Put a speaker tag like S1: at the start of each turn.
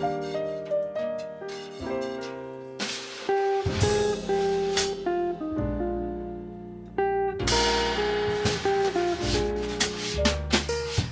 S1: Bye.